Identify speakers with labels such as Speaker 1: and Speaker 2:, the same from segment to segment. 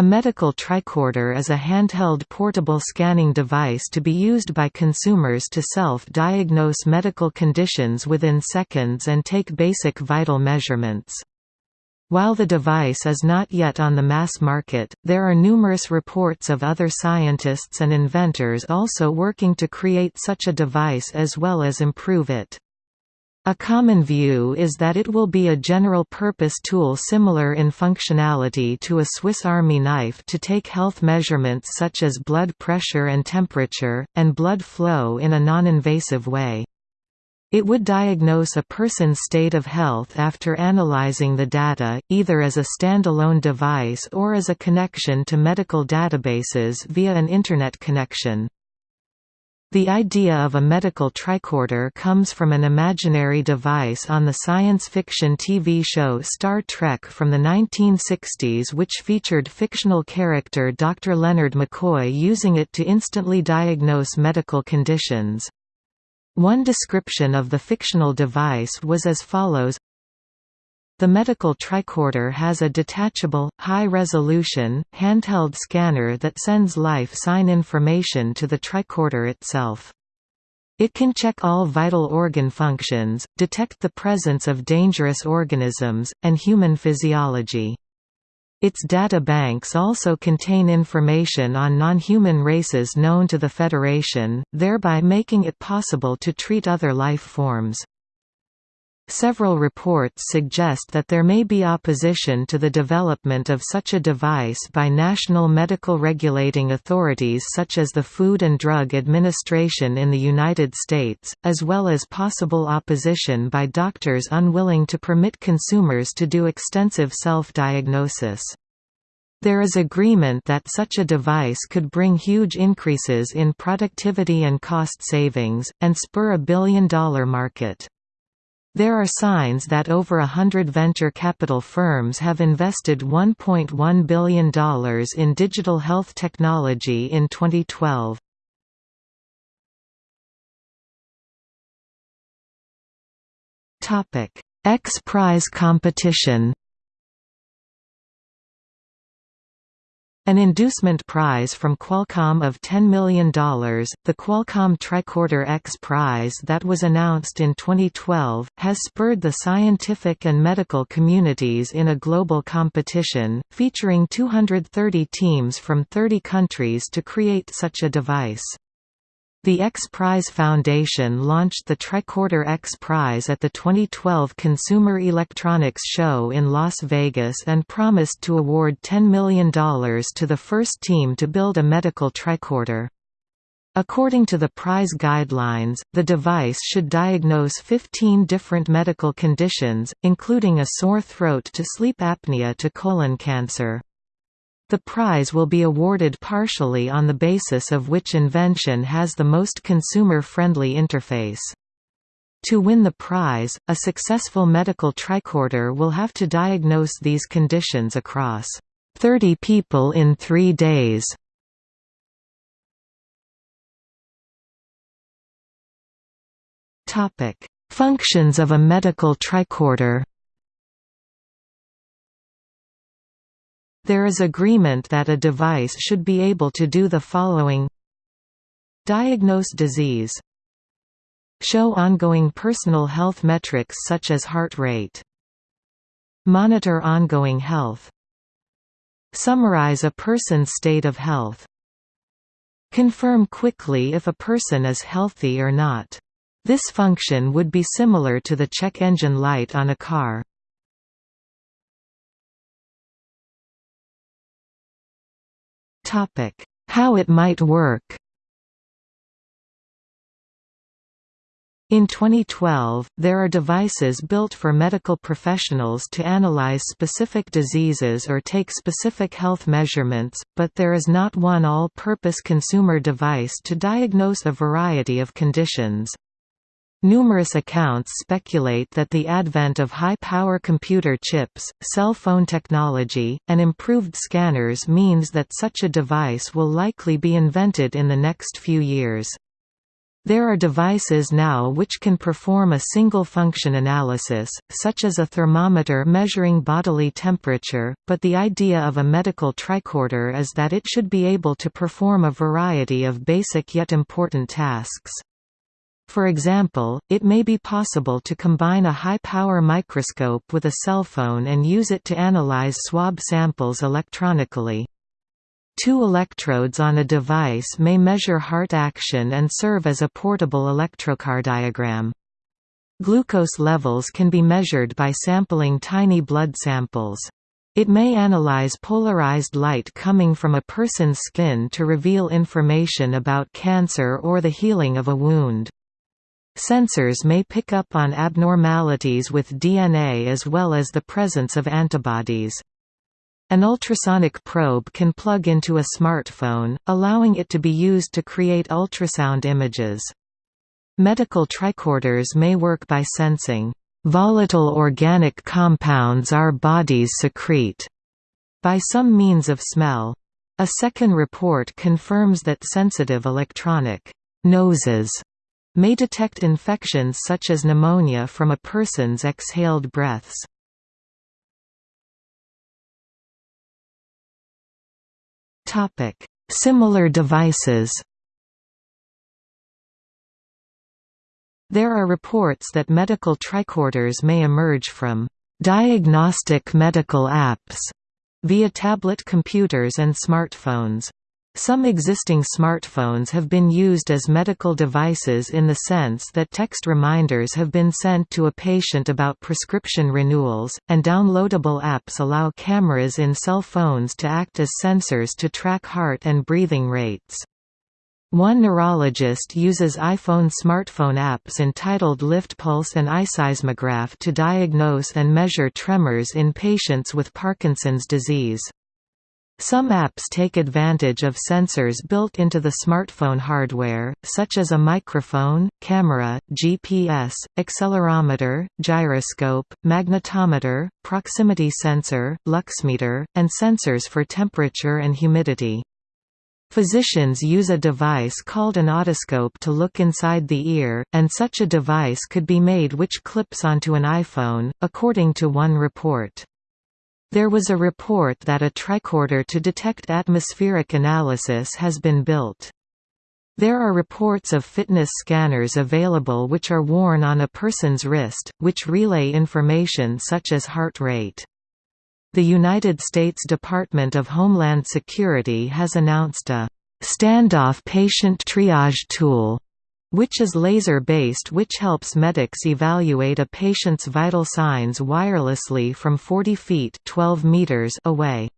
Speaker 1: A medical tricorder is a handheld portable scanning device to be used by consumers to self-diagnose medical conditions within seconds and take basic vital measurements. While the device is not yet on the mass market, there are numerous reports of other scientists and inventors also working to create such a device as well as improve it. A common view is that it will be a general-purpose tool similar in functionality to a Swiss Army knife to take health measurements such as blood pressure and temperature, and blood flow in a non-invasive way. It would diagnose a person's state of health after analyzing the data, either as a standalone device or as a connection to medical databases via an Internet connection. The idea of a medical tricorder comes from an imaginary device on the science fiction TV show Star Trek from the 1960s which featured fictional character Dr. Leonard McCoy using it to instantly diagnose medical conditions. One description of the fictional device was as follows the medical tricorder has a detachable, high-resolution, handheld scanner that sends life sign information to the tricorder itself. It can check all vital organ functions, detect the presence of dangerous organisms, and human physiology. Its data banks also contain information on non-human races known to the Federation, thereby making it possible to treat other life forms. Several reports suggest that there may be opposition to the development of such a device by national medical regulating authorities such as the Food and Drug Administration in the United States, as well as possible opposition by doctors unwilling to permit consumers to do extensive self-diagnosis. There is agreement that such a device could bring huge increases in productivity and cost savings, and spur a billion-dollar market. There are signs that over a hundred venture capital firms have invested $1.1 billion in digital health technology in 2012. X Prize competition An inducement prize from Qualcomm of $10 million, the Qualcomm Tricorder X Prize that was announced in 2012, has spurred the scientific and medical communities in a global competition, featuring 230 teams from 30 countries to create such a device. The X Prize Foundation launched the Tricorder X Prize at the 2012 Consumer Electronics Show in Las Vegas and promised to award $10 million to the first team to build a medical tricorder. According to the prize guidelines, the device should diagnose 15 different medical conditions, including a sore throat to sleep apnea to colon cancer. The prize will be awarded partially on the basis of which invention has the most consumer-friendly interface. To win the prize, a successful medical tricorder will have to diagnose these conditions across 30 people in three days. Functions of a medical tricorder There is agreement that a device should be able to do the following. Diagnose disease. Show ongoing personal health metrics such as heart rate. Monitor ongoing health. Summarize a person's state of health. Confirm quickly if a person is healthy or not. This function would be similar to the check engine light on a car. How it might work In 2012, there are devices built for medical professionals to analyze specific diseases or take specific health measurements, but there is not one all-purpose consumer device to diagnose a variety of conditions. Numerous accounts speculate that the advent of high-power computer chips, cell phone technology, and improved scanners means that such a device will likely be invented in the next few years. There are devices now which can perform a single function analysis, such as a thermometer measuring bodily temperature, but the idea of a medical tricorder is that it should be able to perform a variety of basic yet important tasks. For example, it may be possible to combine a high-power microscope with a cell phone and use it to analyze swab samples electronically. Two electrodes on a device may measure heart action and serve as a portable electrocardiogram. Glucose levels can be measured by sampling tiny blood samples. It may analyze polarized light coming from a person's skin to reveal information about cancer or the healing of a wound. Sensors may pick up on abnormalities with DNA as well as the presence of antibodies. An ultrasonic probe can plug into a smartphone, allowing it to be used to create ultrasound images. Medical tricorders may work by sensing volatile organic compounds our bodies secrete by some means of smell. A second report confirms that sensitive electronic noses may detect infections such as pneumonia from a person's exhaled breaths. Similar devices. There are reports that medical tricorders may emerge from diagnostic medical apps via tablet computers and smartphones. Some existing smartphones have been used as medical devices in the sense that text reminders have been sent to a patient about prescription renewals, and downloadable apps allow cameras in cell phones to act as sensors to track heart and breathing rates. One neurologist uses iPhone smartphone apps entitled Lift Pulse and iSeismograph to diagnose and measure tremors in patients with Parkinson's disease. Some apps take advantage of sensors built into the smartphone hardware, such as a microphone, camera, GPS, accelerometer, gyroscope, magnetometer, proximity sensor, luxmeter, and sensors for temperature and humidity. Physicians use a device called an otoscope to look inside the ear, and such a device could be made which clips onto an iPhone, according to one report. There was a report that a tricorder to detect atmospheric analysis has been built. There are reports of fitness scanners available which are worn on a person's wrist, which relay information such as heart rate. The United States Department of Homeland Security has announced a standoff patient triage tool which is laser-based which helps medics evaluate a patient's vital signs wirelessly from 40 feet 12 meters away.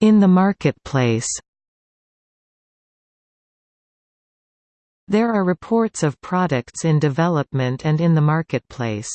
Speaker 1: In the marketplace There are reports of products in development and in the marketplace.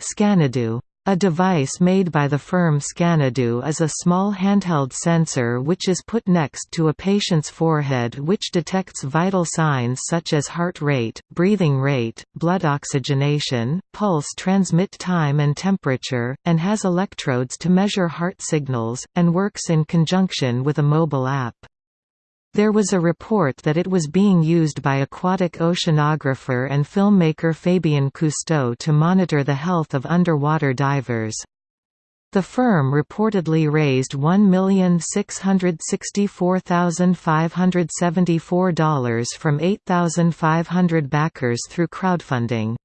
Speaker 1: Scanadu a device made by the firm Scanadu is a small handheld sensor which is put next to a patient's forehead which detects vital signs such as heart rate, breathing rate, blood oxygenation, pulse transmit time and temperature, and has electrodes to measure heart signals, and works in conjunction with a mobile app. There was a report that it was being used by aquatic oceanographer and filmmaker Fabien Cousteau to monitor the health of underwater divers. The firm reportedly raised $1,664,574 from 8,500 backers through crowdfunding.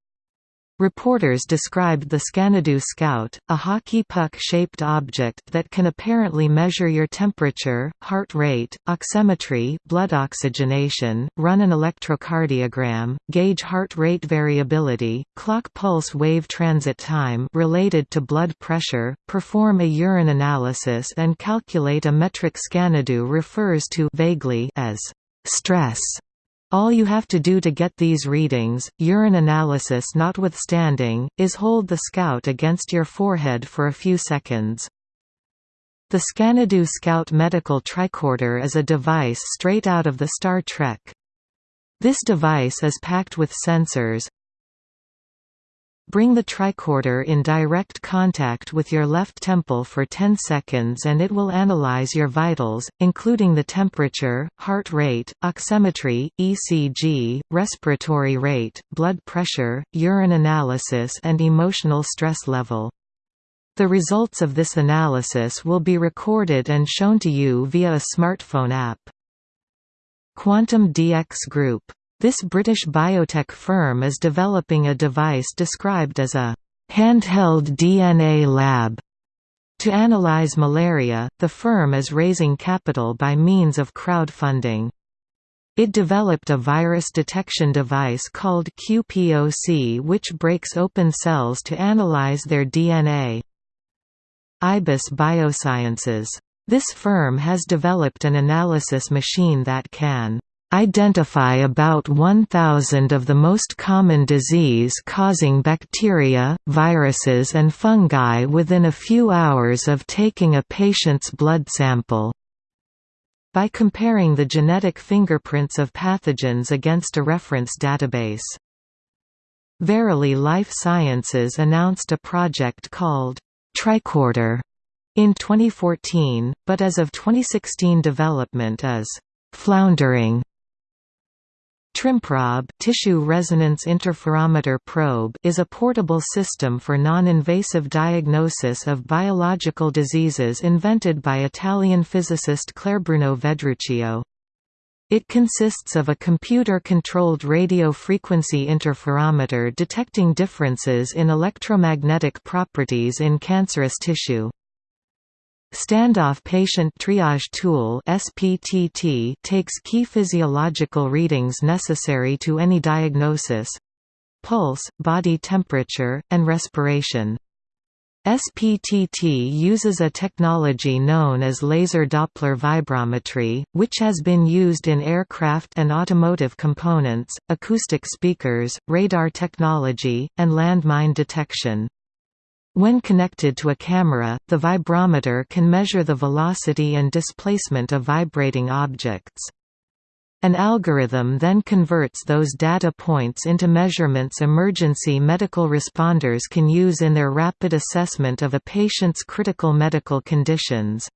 Speaker 1: Reporters described the Scanadu Scout, a hockey puck-shaped object that can apparently measure your temperature, heart rate, oximetry blood oxygenation, run an electrocardiogram, gauge heart rate variability, clock pulse wave transit time related to blood pressure, perform a urine analysis and calculate a metric Scanadu refers to vaguely as stress all you have to do to get these readings, urine analysis notwithstanding, is hold the Scout against your forehead for a few seconds. The Scanadu Scout Medical Tricorder is a device straight out of the Star Trek. This device is packed with sensors, Bring the tricorder in direct contact with your left temple for 10 seconds and it will analyze your vitals, including the temperature, heart rate, oximetry, ECG, respiratory rate, blood pressure, urine analysis and emotional stress level. The results of this analysis will be recorded and shown to you via a smartphone app. QuantuMDx Group. This British biotech firm is developing a device described as a handheld DNA lab. To analyze malaria, the firm is raising capital by means of crowdfunding. It developed a virus detection device called QPOC which breaks open cells to analyze their DNA. IBIS Biosciences. This firm has developed an analysis machine that can identify about 1,000 of the most common disease-causing bacteria, viruses and fungi within a few hours of taking a patient's blood sample. By comparing the genetic fingerprints of pathogens against a reference database. Verily Life Sciences announced a project called tricorder in 2014, but as of 2016 development is floundering. TrimProbe tissue resonance interferometer probe is a portable system for non-invasive diagnosis of biological diseases invented by Italian physicist Clarbruno Vedruccio. It consists of a computer-controlled radio frequency interferometer detecting differences in electromagnetic properties in cancerous tissue. Standoff Patient Triage Tool SPTT takes key physiological readings necessary to any diagnosis—pulse, body temperature, and respiration. SPTT uses a technology known as laser Doppler vibrometry, which has been used in aircraft and automotive components, acoustic speakers, radar technology, and landmine detection. When connected to a camera, the vibrometer can measure the velocity and displacement of vibrating objects. An algorithm then converts those data points into measurements emergency medical responders can use in their rapid assessment of a patient's critical medical conditions.